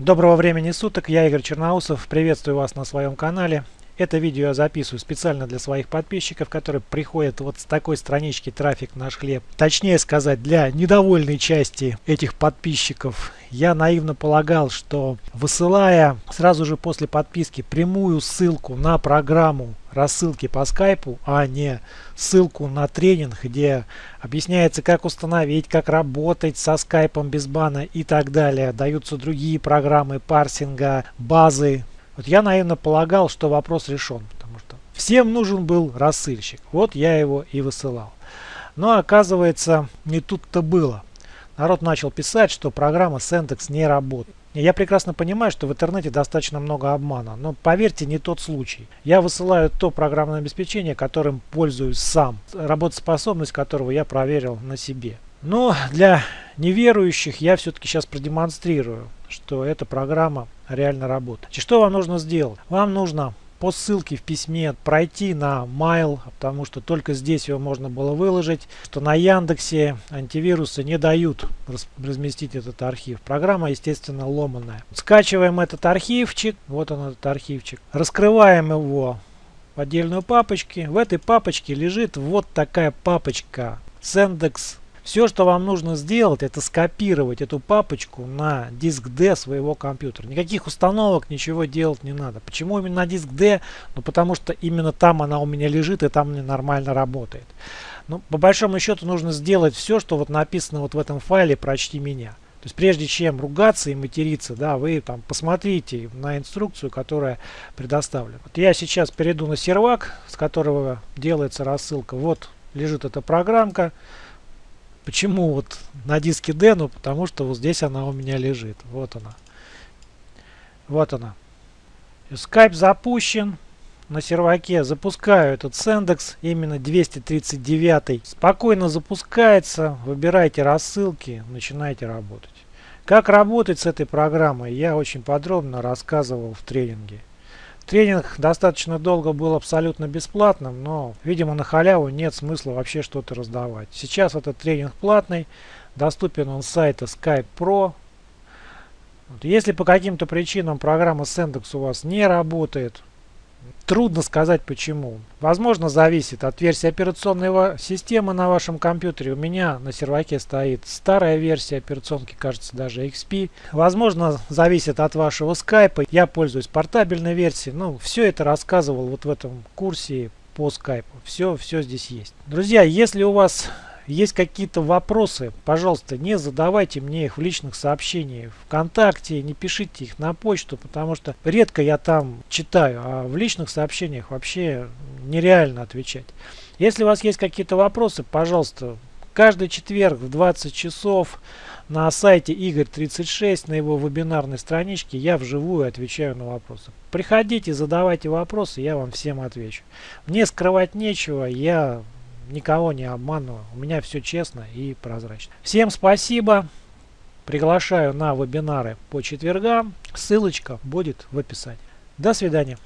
Доброго времени суток, я Игорь Черноусов, приветствую вас на своем канале. Это видео я записываю специально для своих подписчиков, которые приходят вот с такой странички «Трафик наш хлеб». Точнее сказать, для недовольной части этих подписчиков. Я наивно полагал, что высылая сразу же после подписки прямую ссылку на программу рассылки по скайпу, а не ссылку на тренинг, где объясняется, как установить, как работать со скайпом без бана и так далее. Даются другие программы парсинга, базы, вот я наивно полагал, что вопрос решен, потому что всем нужен был рассыльщик. Вот я его и высылал. Но оказывается, не тут-то было. Народ начал писать, что программа Sendex не работает. Я прекрасно понимаю, что в интернете достаточно много обмана, но поверьте, не тот случай. Я высылаю то программное обеспечение, которым пользуюсь сам, работоспособность которого я проверил на себе. Но для неверующих я все-таки сейчас продемонстрирую, что эта программа реально работает. И что вам нужно сделать? Вам нужно по ссылке в письме пройти на Mail, потому что только здесь его можно было выложить, что на Яндексе антивирусы не дают разместить этот архив. Программа, естественно, ломаная. Скачиваем этот архивчик, вот он этот архивчик, раскрываем его в отдельную папочку. В этой папочке лежит вот такая папочка Sendex все, что вам нужно сделать, это скопировать эту папочку на диск D своего компьютера. Никаких установок, ничего делать не надо. Почему именно на диск D? Ну, потому что именно там она у меня лежит и там мне нормально работает. Ну, по большому счету нужно сделать все, что вот написано вот в этом файле «Прочти меня». То есть прежде чем ругаться и материться, да, вы там посмотрите на инструкцию, которая предоставлена. Вот я сейчас перейду на сервак, с которого делается рассылка. Вот лежит эта программка. Почему вот на диске D? Ну, потому что вот здесь она у меня лежит. Вот она. Вот она. Skype запущен. На серваке запускаю этот Sendex, именно 239. Спокойно запускается. Выбирайте рассылки, начинайте работать. Как работать с этой программой, я очень подробно рассказывал в тренинге. Тренинг достаточно долго был абсолютно бесплатным, но, видимо, на халяву нет смысла вообще что-то раздавать. Сейчас этот тренинг платный, доступен он с сайта Skype Pro. Если по каким-то причинам программа Sendex у вас не работает, Трудно сказать почему. Возможно зависит от версии операционной системы на вашем компьютере. У меня на серваке стоит старая версия операционки, кажется даже XP. Возможно зависит от вашего скайпа. Я пользуюсь портабельной версией. Ну, все это рассказывал вот в этом курсе по скайпу. Все, все здесь есть. Друзья, если у вас есть какие-то вопросы, пожалуйста, не задавайте мне их в личных сообщениях ВКонтакте, не пишите их на почту, потому что редко я там читаю, а в личных сообщениях вообще нереально отвечать. Если у вас есть какие-то вопросы, пожалуйста, каждый четверг в 20 часов на сайте Игорь36, на его вебинарной страничке, я вживую отвечаю на вопросы. Приходите, задавайте вопросы, я вам всем отвечу. Мне скрывать нечего, я никого не обманываю. У меня все честно и прозрачно. Всем спасибо. Приглашаю на вебинары по четвергам. Ссылочка будет в описании. До свидания.